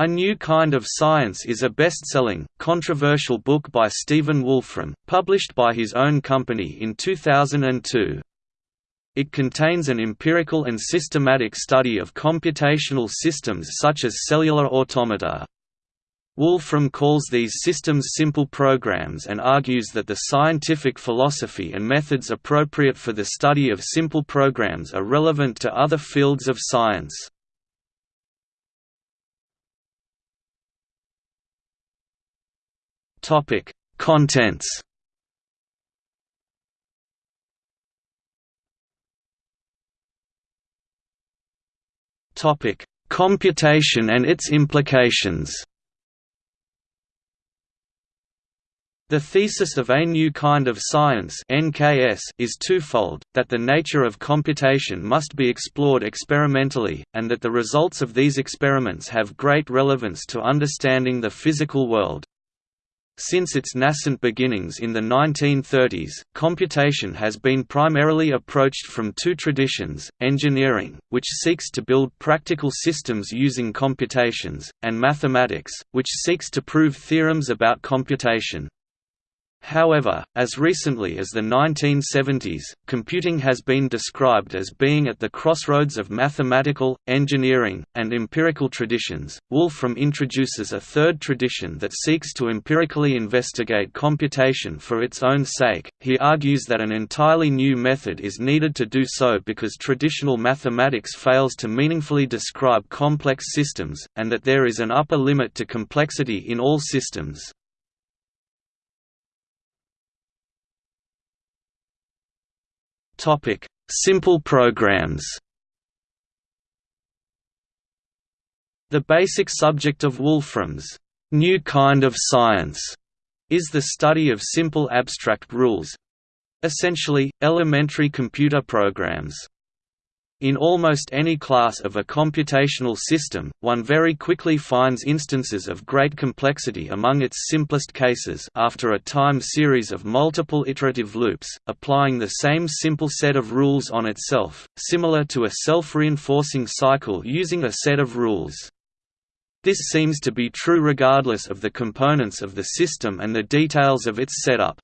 A New Kind of Science is a best-selling, controversial book by Stephen Wolfram, published by his own company in 2002. It contains an empirical and systematic study of computational systems such as cellular automata. Wolfram calls these systems simple programs and argues that the scientific philosophy and methods appropriate for the study of simple programs are relevant to other fields of science. Topic: Contents. Topic: Computation and its implications. The thesis of A New Kind of Science (NKS) is twofold: that the nature of computation must be explored experimentally, and that the results of these experiments have great relevance to understanding the physical world. Since its nascent beginnings in the 1930s, computation has been primarily approached from two traditions, engineering, which seeks to build practical systems using computations, and mathematics, which seeks to prove theorems about computation. However, as recently as the 1970s, computing has been described as being at the crossroads of mathematical, engineering, and empirical traditions. Wolfram introduces a third tradition that seeks to empirically investigate computation for its own sake. He argues that an entirely new method is needed to do so because traditional mathematics fails to meaningfully describe complex systems, and that there is an upper limit to complexity in all systems. Topic: Simple programs. The basic subject of Wolfram's new kind of science is the study of simple abstract rules essentially, elementary computer programs. In almost any class of a computational system, one very quickly finds instances of great complexity among its simplest cases after a time series of multiple iterative loops, applying the same simple set of rules on itself, similar to a self-reinforcing cycle using a set of rules. This seems to be true regardless of the components of the system and the details of its setup.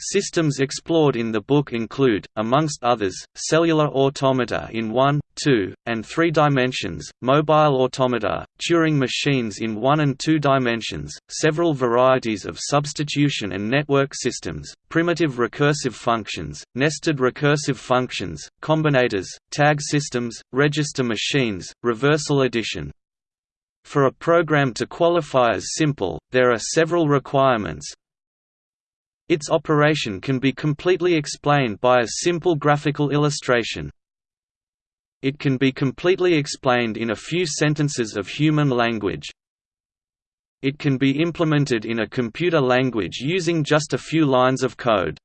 Systems explored in the book include, amongst others, cellular automata in 1, 2, and 3 dimensions, mobile automata, Turing machines in 1 and 2 dimensions, several varieties of substitution and network systems, primitive recursive functions, nested recursive functions, combinators, tag systems, register machines, reversal addition. For a program to qualify as simple, there are several requirements, its operation can be completely explained by a simple graphical illustration. It can be completely explained in a few sentences of human language. It can be implemented in a computer language using just a few lines of code.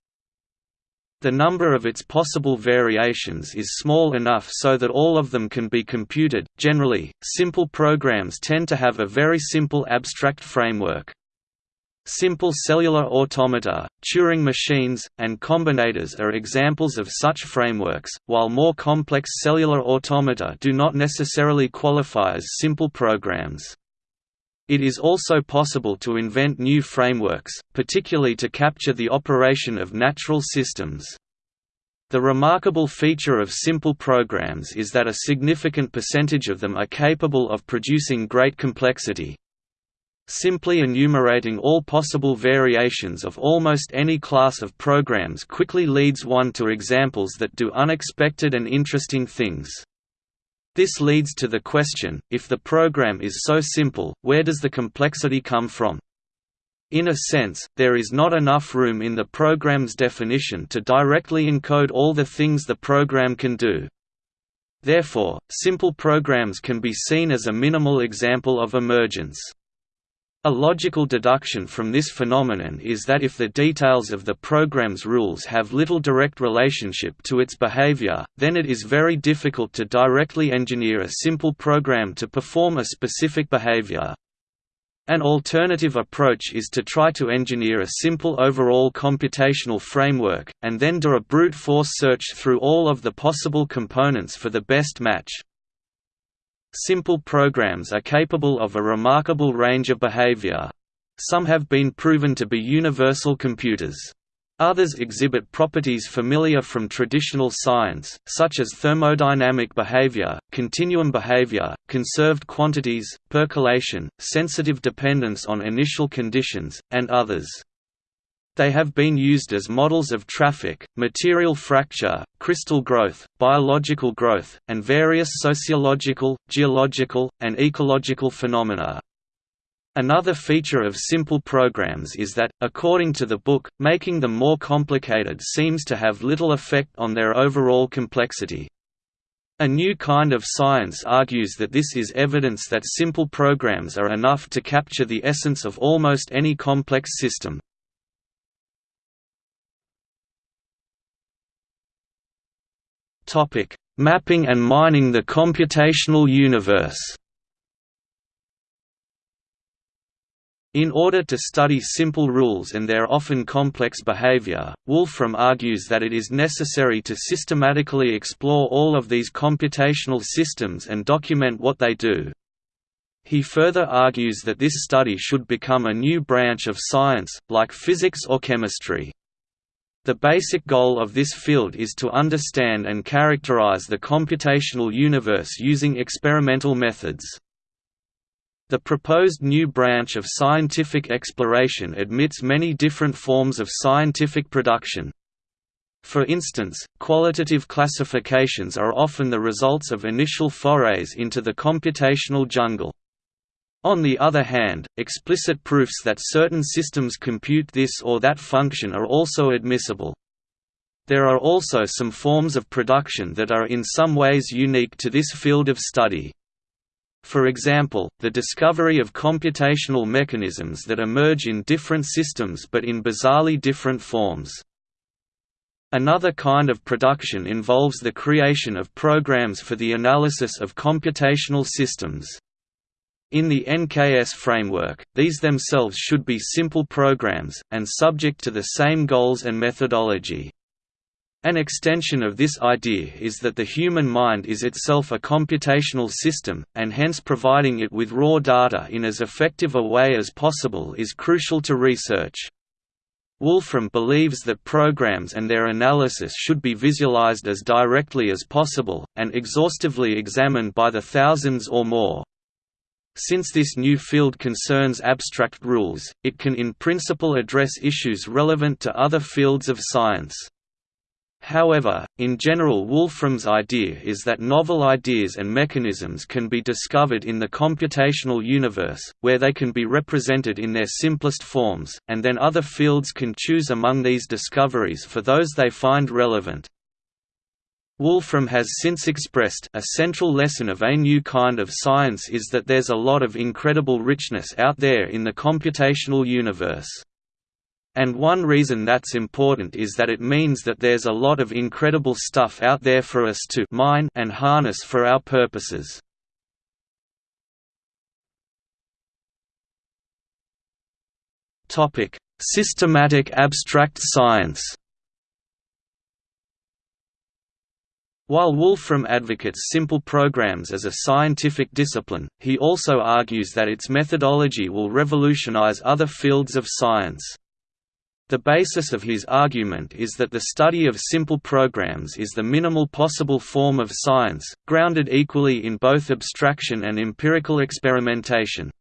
The number of its possible variations is small enough so that all of them can be computed. Generally, simple programs tend to have a very simple abstract framework. Simple cellular automata, Turing machines, and combinators are examples of such frameworks, while more complex cellular automata do not necessarily qualify as simple programs. It is also possible to invent new frameworks, particularly to capture the operation of natural systems. The remarkable feature of simple programs is that a significant percentage of them are capable of producing great complexity, Simply enumerating all possible variations of almost any class of programs quickly leads one to examples that do unexpected and interesting things. This leads to the question, if the program is so simple, where does the complexity come from? In a sense, there is not enough room in the program's definition to directly encode all the things the program can do. Therefore, simple programs can be seen as a minimal example of emergence. A logical deduction from this phenomenon is that if the details of the program's rules have little direct relationship to its behavior, then it is very difficult to directly engineer a simple program to perform a specific behavior. An alternative approach is to try to engineer a simple overall computational framework, and then do a brute force search through all of the possible components for the best match. Simple programs are capable of a remarkable range of behavior. Some have been proven to be universal computers. Others exhibit properties familiar from traditional science, such as thermodynamic behavior, continuum behavior, conserved quantities, percolation, sensitive dependence on initial conditions, and others. They have been used as models of traffic, material fracture, crystal growth, biological growth, and various sociological, geological, and ecological phenomena. Another feature of simple programs is that, according to the book, making them more complicated seems to have little effect on their overall complexity. A new kind of science argues that this is evidence that simple programs are enough to capture the essence of almost any complex system. Topic: Mapping and mining the computational universe. In order to study simple rules and their often complex behavior, Wolfram argues that it is necessary to systematically explore all of these computational systems and document what they do. He further argues that this study should become a new branch of science, like physics or chemistry. The basic goal of this field is to understand and characterize the computational universe using experimental methods. The proposed new branch of scientific exploration admits many different forms of scientific production. For instance, qualitative classifications are often the results of initial forays into the computational jungle. On the other hand, explicit proofs that certain systems compute this or that function are also admissible. There are also some forms of production that are in some ways unique to this field of study. For example, the discovery of computational mechanisms that emerge in different systems but in bizarrely different forms. Another kind of production involves the creation of programs for the analysis of computational systems. In the NKS framework, these themselves should be simple programs, and subject to the same goals and methodology. An extension of this idea is that the human mind is itself a computational system, and hence providing it with raw data in as effective a way as possible is crucial to research. Wolfram believes that programs and their analysis should be visualized as directly as possible, and exhaustively examined by the thousands or more. Since this new field concerns abstract rules, it can in principle address issues relevant to other fields of science. However, in general Wolfram's idea is that novel ideas and mechanisms can be discovered in the computational universe, where they can be represented in their simplest forms, and then other fields can choose among these discoveries for those they find relevant. Wolfram has since expressed a central lesson of a new kind of science is that there's a lot of incredible richness out there in the computational universe. And one reason that's important is that it means that there's a lot of incredible stuff out there for us to mine and harness for our purposes. Systematic abstract science While Wolfram advocates simple programs as a scientific discipline, he also argues that its methodology will revolutionize other fields of science. The basis of his argument is that the study of simple programs is the minimal possible form of science, grounded equally in both abstraction and empirical experimentation.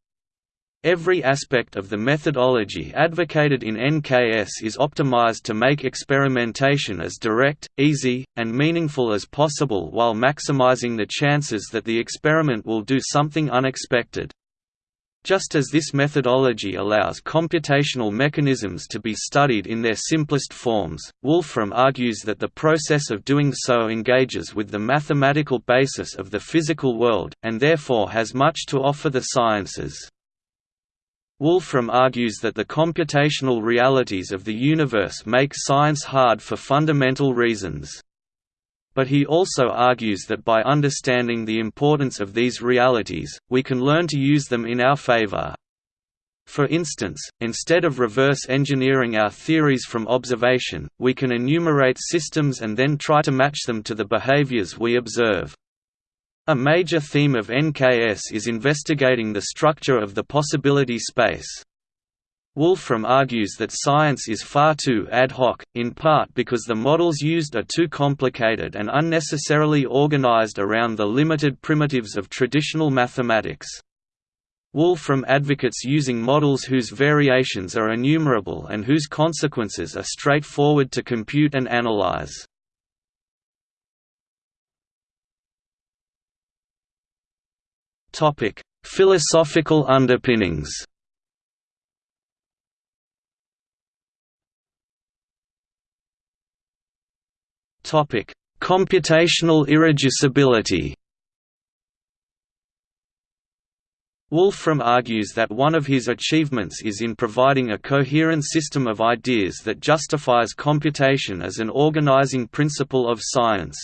Every aspect of the methodology advocated in NKS is optimized to make experimentation as direct, easy, and meaningful as possible while maximizing the chances that the experiment will do something unexpected. Just as this methodology allows computational mechanisms to be studied in their simplest forms, Wolfram argues that the process of doing so engages with the mathematical basis of the physical world, and therefore has much to offer the sciences. Wolfram argues that the computational realities of the universe make science hard for fundamental reasons. But he also argues that by understanding the importance of these realities, we can learn to use them in our favor. For instance, instead of reverse engineering our theories from observation, we can enumerate systems and then try to match them to the behaviors we observe. A major theme of NKS is investigating the structure of the possibility space. Wolfram argues that science is far too ad hoc, in part because the models used are too complicated and unnecessarily organized around the limited primitives of traditional mathematics. Wolfram advocates using models whose variations are enumerable and whose consequences are straightforward to compute and analyze. Topic: Philosophical underpinnings. Topic: Computational irreducibility. Wolfram argues that one of his achievements is in providing a coherent system of ideas that justifies computation as an organizing principle of science.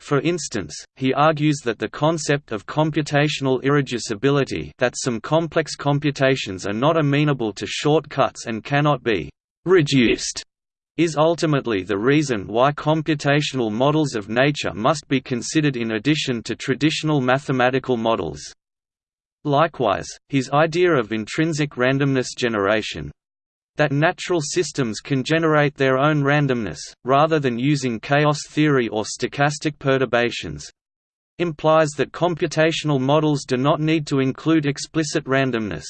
For instance, he argues that the concept of computational irreducibility that some complex computations are not amenable to shortcuts and cannot be «reduced» is ultimately the reason why computational models of nature must be considered in addition to traditional mathematical models. Likewise, his idea of intrinsic randomness generation, that natural systems can generate their own randomness, rather than using chaos theory or stochastic perturbations implies that computational models do not need to include explicit randomness.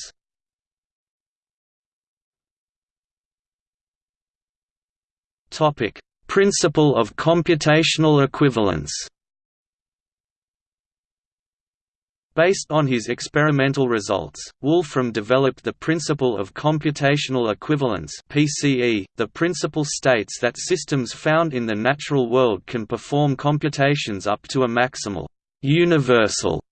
Principle of computational equivalence Based on his experimental results, Wolfram developed the principle of computational equivalence (PCE). The principle states that systems found in the natural world can perform computations up to a maximal universal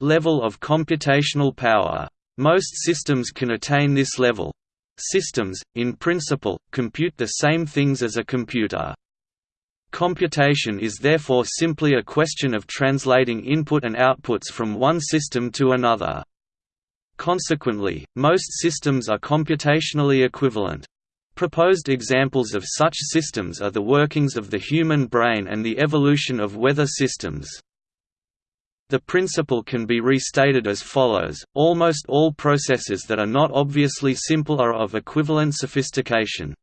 level of computational power. Most systems can attain this level. Systems, in principle, compute the same things as a computer. Computation is therefore simply a question of translating input and outputs from one system to another. Consequently, most systems are computationally equivalent. Proposed examples of such systems are the workings of the human brain and the evolution of weather systems. The principle can be restated as follows, almost all processes that are not obviously simple are of equivalent sophistication.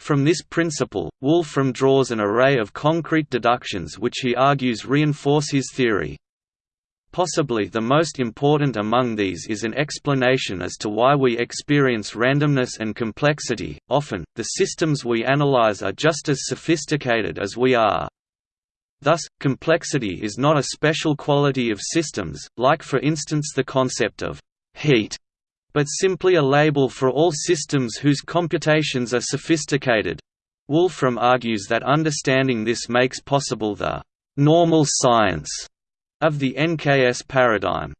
From this principle, Wolfram draws an array of concrete deductions which he argues reinforce his theory. Possibly the most important among these is an explanation as to why we experience randomness and complexity. Often, the systems we analyze are just as sophisticated as we are. Thus, complexity is not a special quality of systems, like for instance the concept of heat but simply a label for all systems whose computations are sophisticated. Wolfram argues that understanding this makes possible the «normal science» of the NKS paradigm.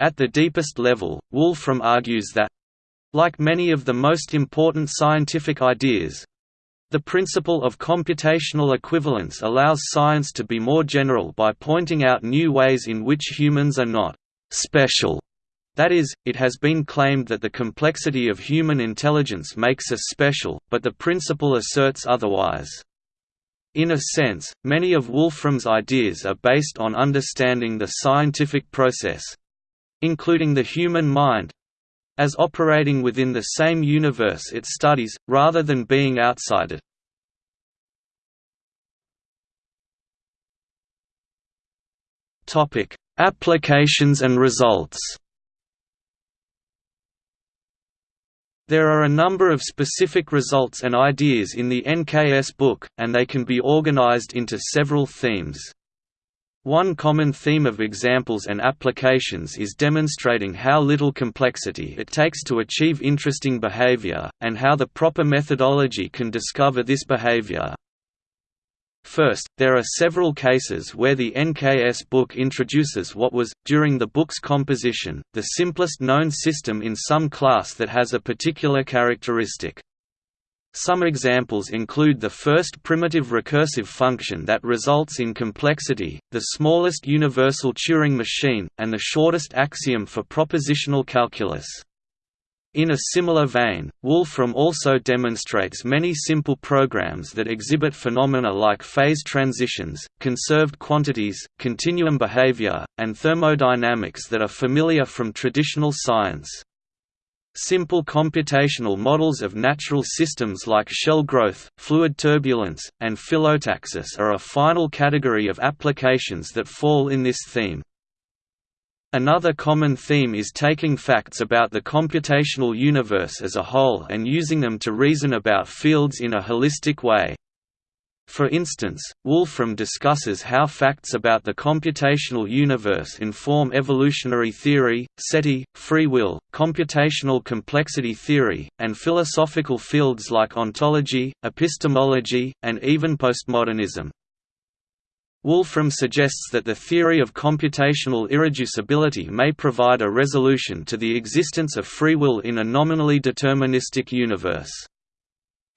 At the deepest level, Wolfram argues that like many of the most important scientific ideas, the principle of computational equivalence allows science to be more general by pointing out new ways in which humans are not «special» That is, it has been claimed that the complexity of human intelligence makes us special, but the principle asserts otherwise. In a sense, many of Wolfram's ideas are based on understanding the scientific process—including the human mind—as operating within the same universe it studies, rather than being outside it. Applications and results There are a number of specific results and ideas in the NKS book, and they can be organized into several themes. One common theme of examples and applications is demonstrating how little complexity it takes to achieve interesting behavior, and how the proper methodology can discover this behavior. First, there are several cases where the NKS book introduces what was, during the book's composition, the simplest known system in some class that has a particular characteristic. Some examples include the first primitive recursive function that results in complexity, the smallest universal Turing machine, and the shortest axiom for propositional calculus. In a similar vein, Wolfram also demonstrates many simple programs that exhibit phenomena like phase transitions, conserved quantities, continuum behavior, and thermodynamics that are familiar from traditional science. Simple computational models of natural systems like shell growth, fluid turbulence, and phyllotaxis are a final category of applications that fall in this theme. Another common theme is taking facts about the computational universe as a whole and using them to reason about fields in a holistic way. For instance, Wolfram discusses how facts about the computational universe inform evolutionary theory, SETI, free will, computational complexity theory, and philosophical fields like ontology, epistemology, and even postmodernism. Wolfram suggests that the theory of computational irreducibility may provide a resolution to the existence of free will in a nominally deterministic universe.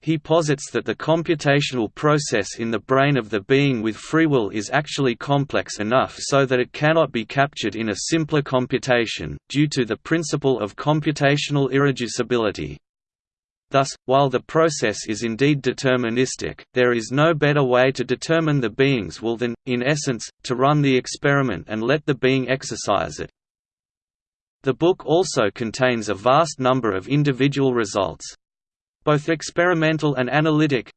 He posits that the computational process in the brain of the being with free will is actually complex enough so that it cannot be captured in a simpler computation, due to the principle of computational irreducibility. Thus, while the process is indeed deterministic, there is no better way to determine the being's will than, in essence, to run the experiment and let the being exercise it. The book also contains a vast number of individual results—both experimental and analytic,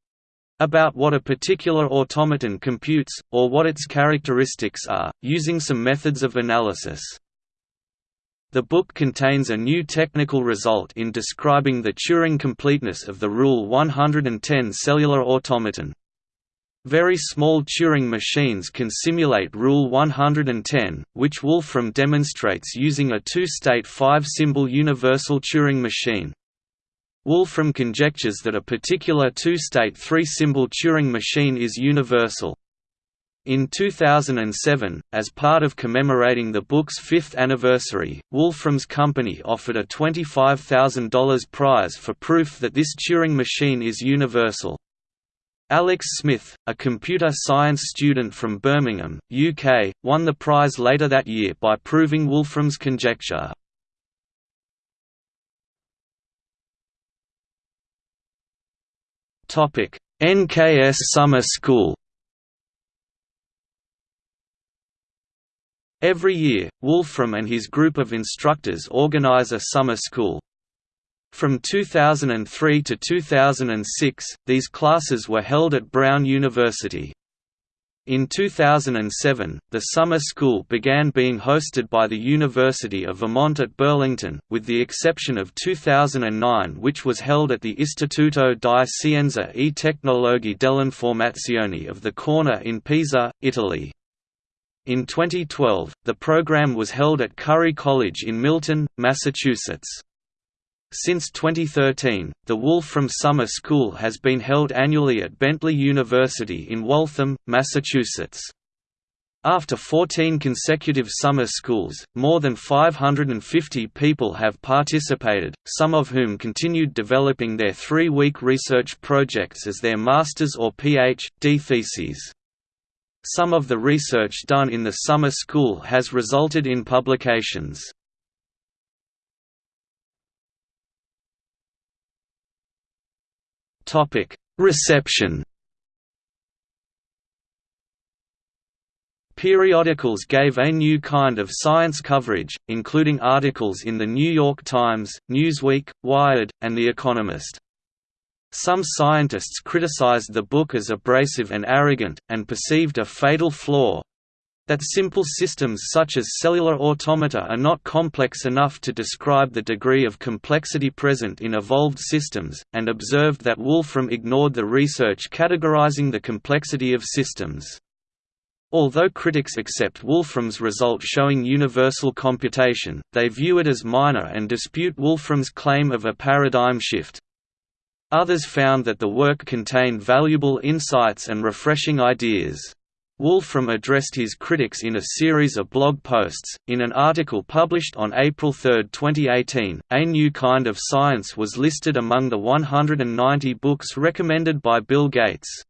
about what a particular automaton computes, or what its characteristics are, using some methods of analysis. The book contains a new technical result in describing the Turing completeness of the Rule 110 cellular automaton. Very small Turing machines can simulate Rule 110, which Wolfram demonstrates using a two-state five-symbol universal Turing machine. Wolfram conjectures that a particular two-state three-symbol Turing machine is universal, in 2007, as part of commemorating the book's fifth anniversary, Wolfram's company offered a $25,000 prize for proof that this Turing machine is universal. Alex Smith, a computer science student from Birmingham, UK, won the prize later that year by proving Wolfram's conjecture. NKS Summer School Every year, Wolfram and his group of instructors organize a summer school. From 2003 to 2006, these classes were held at Brown University. In 2007, the summer school began being hosted by the University of Vermont at Burlington, with the exception of 2009 which was held at the Istituto di Scienza e Tecnologie dell'Informazione of the Corner in Pisa, Italy. In 2012, the program was held at Curry College in Milton, Massachusetts. Since 2013, the Wolfram Summer School has been held annually at Bentley University in Waltham, Massachusetts. After 14 consecutive summer schools, more than 550 people have participated, some of whom continued developing their three-week research projects as their master's or Ph.D. theses. Some of the research done in the summer school has resulted in publications. Reception Periodicals gave a new kind of science coverage, including articles in The New York Times, Newsweek, Wired, and The Economist. Some scientists criticized the book as abrasive and arrogant, and perceived a fatal flaw that simple systems such as cellular automata are not complex enough to describe the degree of complexity present in evolved systems, and observed that Wolfram ignored the research categorizing the complexity of systems. Although critics accept Wolfram's result showing universal computation, they view it as minor and dispute Wolfram's claim of a paradigm shift. Others found that the work contained valuable insights and refreshing ideas. Wolfram addressed his critics in a series of blog posts. In an article published on April 3, 2018, A New Kind of Science was listed among the 190 books recommended by Bill Gates.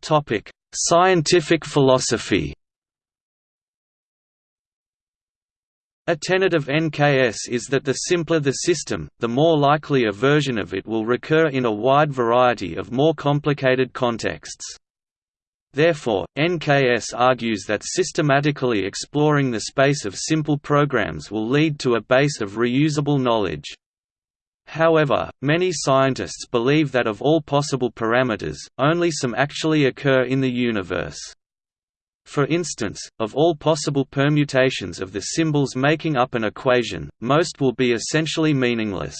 Topic: Scientific philosophy. A tenet of NKS is that the simpler the system, the more likely a version of it will recur in a wide variety of more complicated contexts. Therefore, NKS argues that systematically exploring the space of simple programs will lead to a base of reusable knowledge. However, many scientists believe that of all possible parameters, only some actually occur in the universe. For instance, of all possible permutations of the symbols making up an equation, most will be essentially meaningless.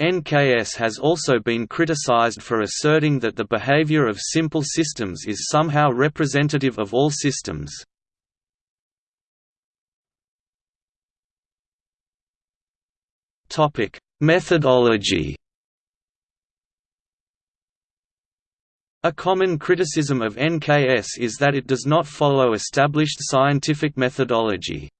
NKS has also been criticized for asserting that the behavior of simple systems is somehow representative of all systems. Methodology A common criticism of NKS is that it does not follow established scientific methodology.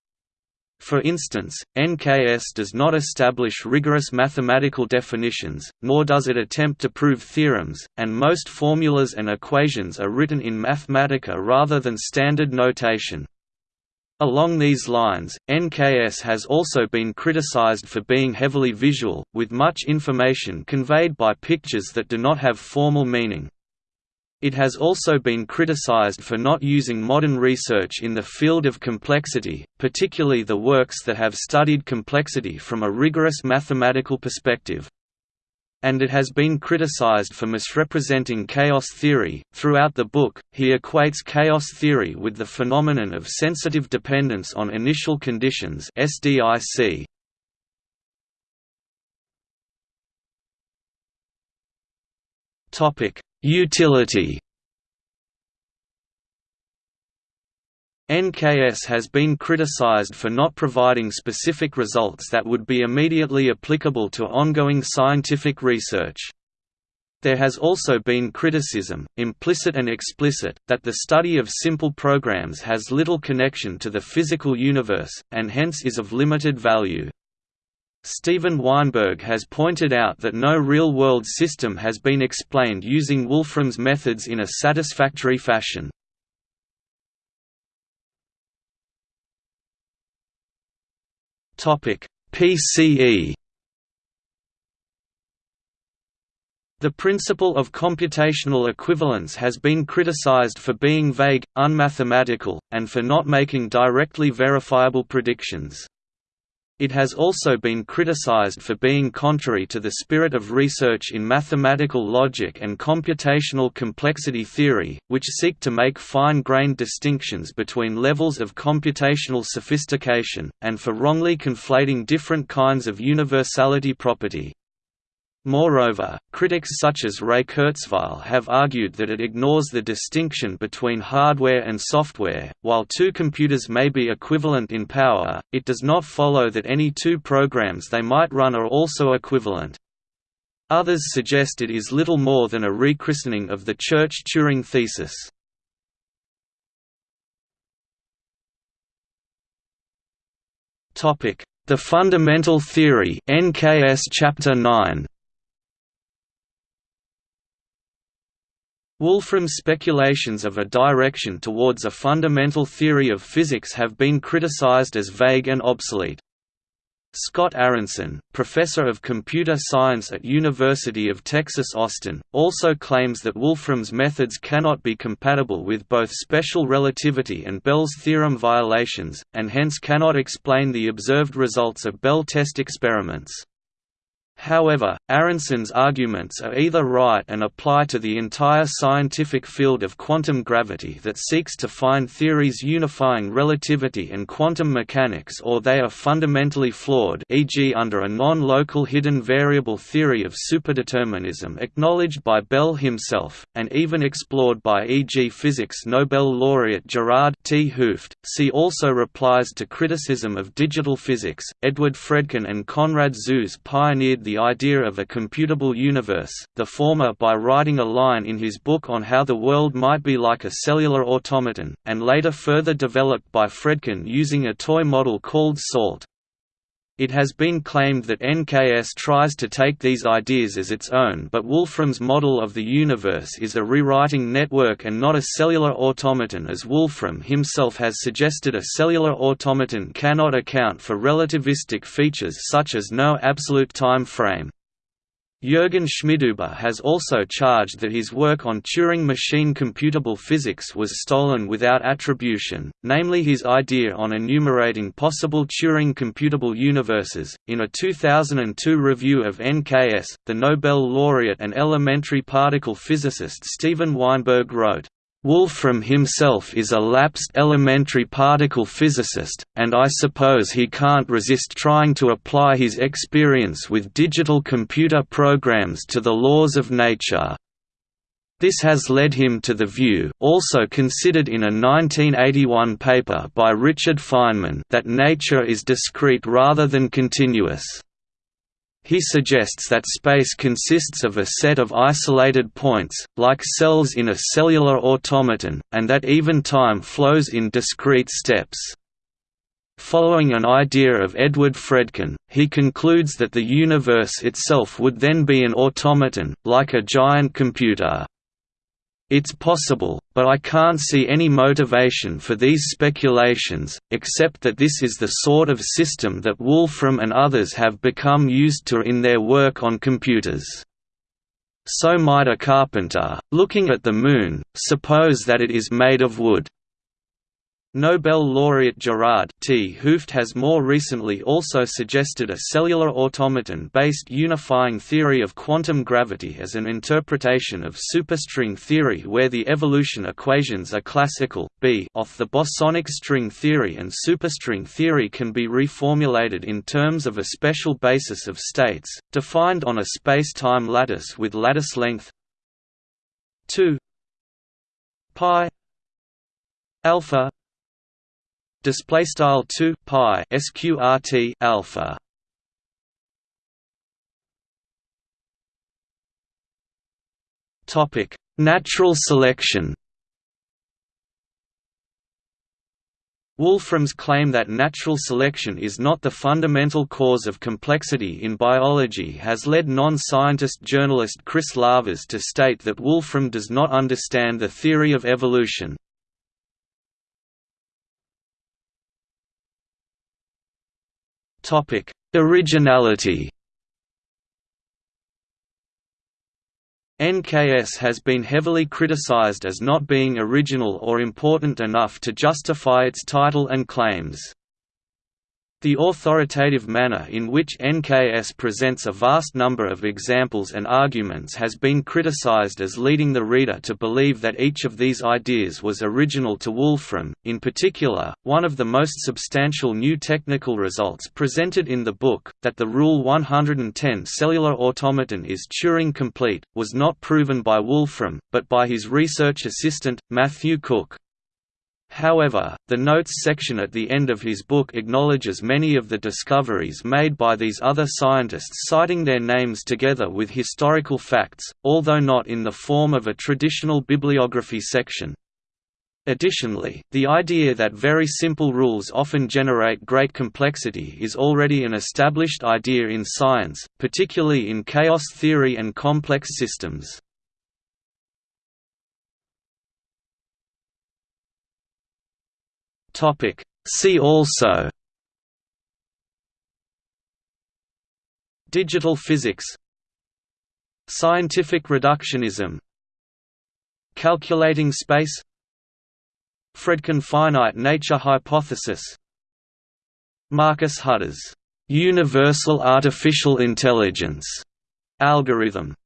For instance, NKS does not establish rigorous mathematical definitions, nor does it attempt to prove theorems, and most formulas and equations are written in Mathematica rather than standard notation. Along these lines, NKS has also been criticized for being heavily visual, with much information conveyed by pictures that do not have formal meaning. It has also been criticized for not using modern research in the field of complexity, particularly the works that have studied complexity from a rigorous mathematical perspective. And it has been criticized for misrepresenting chaos theory. Throughout the book, he equates chaos theory with the phenomenon of sensitive dependence on initial conditions (SDIC). Topic: Utility NKS has been criticized for not providing specific results that would be immediately applicable to ongoing scientific research. There has also been criticism, implicit and explicit, that the study of simple programs has little connection to the physical universe, and hence is of limited value. Steven Weinberg has pointed out that no real-world system has been explained using Wolfram's methods in a satisfactory fashion. PCE The principle of computational equivalence has been criticized for being vague, unmathematical, and for not making directly verifiable predictions. It has also been criticized for being contrary to the spirit of research in mathematical logic and computational complexity theory, which seek to make fine-grained distinctions between levels of computational sophistication, and for wrongly conflating different kinds of universality property. Moreover, critics such as Ray Kurzweil have argued that it ignores the distinction between hardware and software. While two computers may be equivalent in power, it does not follow that any two programs they might run are also equivalent. Others suggest it is little more than a rechristening of the Church-Turing thesis. The Fundamental Theory NKS Chapter 9 Wolfram's speculations of a direction towards a fundamental theory of physics have been criticized as vague and obsolete. Scott Aaronson, professor of computer science at University of Texas Austin, also claims that Wolfram's methods cannot be compatible with both special relativity and Bell's theorem violations, and hence cannot explain the observed results of Bell test experiments. However, Aaronson's arguments are either right and apply to the entire scientific field of quantum gravity that seeks to find theories unifying relativity and quantum mechanics or they are fundamentally flawed e.g. under a non-local hidden variable theory of superdeterminism acknowledged by Bell himself, and even explored by e.g. physics Nobel laureate Gerard 't Hooft. See also replies to criticism of digital physics. Edward Fredkin and Konrad Zuse pioneered the idea of a computable universe, the former by writing a line in his book on how the world might be like a cellular automaton, and later further developed by Fredkin using a toy model called SALT. It has been claimed that NKS tries to take these ideas as its own but Wolfram's model of the universe is a rewriting network and not a cellular automaton as Wolfram himself has suggested a cellular automaton cannot account for relativistic features such as no absolute time frame. Jürgen Schmidhuber has also charged that his work on Turing machine computable physics was stolen without attribution, namely his idea on enumerating possible Turing computable universes. In a 2002 review of NKS, the Nobel laureate and elementary particle physicist Steven Weinberg wrote, Wolfram himself is a lapsed elementary particle physicist, and I suppose he can't resist trying to apply his experience with digital computer programs to the laws of nature. This has led him to the view also considered in a 1981 paper by Richard Feynman that nature is discrete rather than continuous. He suggests that space consists of a set of isolated points, like cells in a cellular automaton, and that even time flows in discrete steps. Following an idea of Edward Fredkin, he concludes that the universe itself would then be an automaton, like a giant computer. It's possible, but I can't see any motivation for these speculations, except that this is the sort of system that Wolfram and others have become used to in their work on computers. So might a carpenter, looking at the Moon, suppose that it is made of wood. Nobel laureate Gerard 't Hooft has more recently also suggested a cellular automaton-based unifying theory of quantum gravity as an interpretation of superstring theory where the evolution equations are classical, b off the bosonic string theory and superstring theory can be reformulated in terms of a special basis of states, defined on a space-time lattice with lattice length 2 pi alpha display style 2 pi sqrt alpha topic natural selection Wolfram's claim that natural selection is not the fundamental cause of complexity in biology has led non-scientist journalist Chris Lavers to state that Wolfram does not understand the theory of evolution. Topic: Originality. NKS has been heavily criticized as not being original or important enough to justify its title and claims. The authoritative manner in which NKS presents a vast number of examples and arguments has been criticized as leading the reader to believe that each of these ideas was original to Wolfram. In particular, one of the most substantial new technical results presented in the book, that the Rule 110 cellular automaton is Turing complete, was not proven by Wolfram, but by his research assistant, Matthew Cook. However, the notes section at the end of his book acknowledges many of the discoveries made by these other scientists citing their names together with historical facts, although not in the form of a traditional bibliography section. Additionally, the idea that very simple rules often generate great complexity is already an established idea in science, particularly in chaos theory and complex systems. Topic. See also Digital physics Scientific reductionism Calculating space Fredkin finite nature hypothesis Marcus Hutter's universal artificial intelligence algorithm